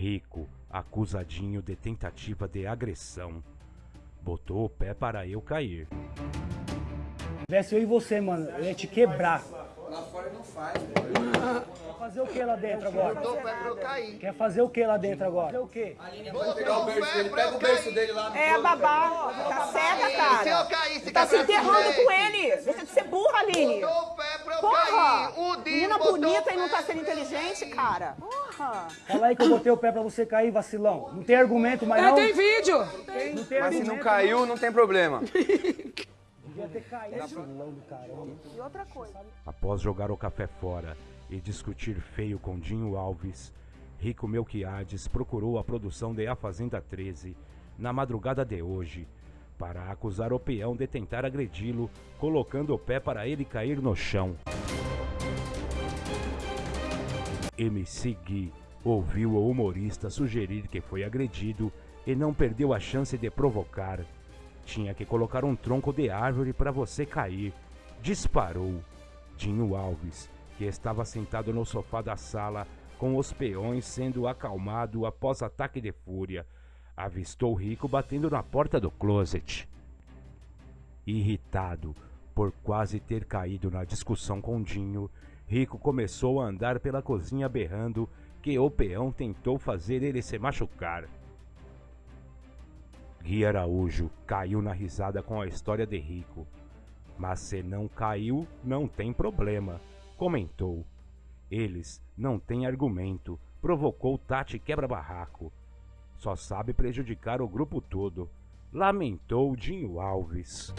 Rico, acusadinho de tentativa de agressão, botou o pé para eu cair. Tivesse eu e você, mano, eu ia te quebrar. Lá fora não faz, Quer fazer o que lá dentro agora? Botou o pé pra eu cair. Quer fazer o que lá dentro agora? Fazer o quê? Pegar o berço dele, pega o berço dele lá no É, babá, tá cega, cara. Se eu cair, se Tá se enterrando com ele. Deixa de ser burra, Aline. Botou o pé pra eu Porra! cair. O Menina bonita e não tá sendo inteligente, cara. Porra. Fala aí que eu botei o pé pra você cair, vacilão. Não tem argumento, mas É, não. tem vídeo. Não tem Mas se argumento. não caiu, não tem problema. Devia ter caído. Vacilão do caramba. E outra coisa. Após jogar o café fora e discutir feio com Dinho Alves, Rico Melquiades procurou a produção de A Fazenda 13 na madrugada de hoje para acusar o peão de tentar agredi-lo, colocando o pé para ele cair no chão. MC Gui ouviu o humorista sugerir que foi agredido e não perdeu a chance de provocar. Tinha que colocar um tronco de árvore para você cair. Disparou. Dinho Alves, que estava sentado no sofá da sala com os peões sendo acalmado após ataque de fúria, avistou Rico batendo na porta do closet. Irritado por quase ter caído na discussão com Dinho, Rico começou a andar pela cozinha berrando que o peão tentou fazer ele se machucar. Gui Araújo caiu na risada com a história de Rico. Mas se não caiu, não tem problema, comentou. Eles não têm argumento, provocou Tati quebra-barraco. Só sabe prejudicar o grupo todo, lamentou Dinho Alves.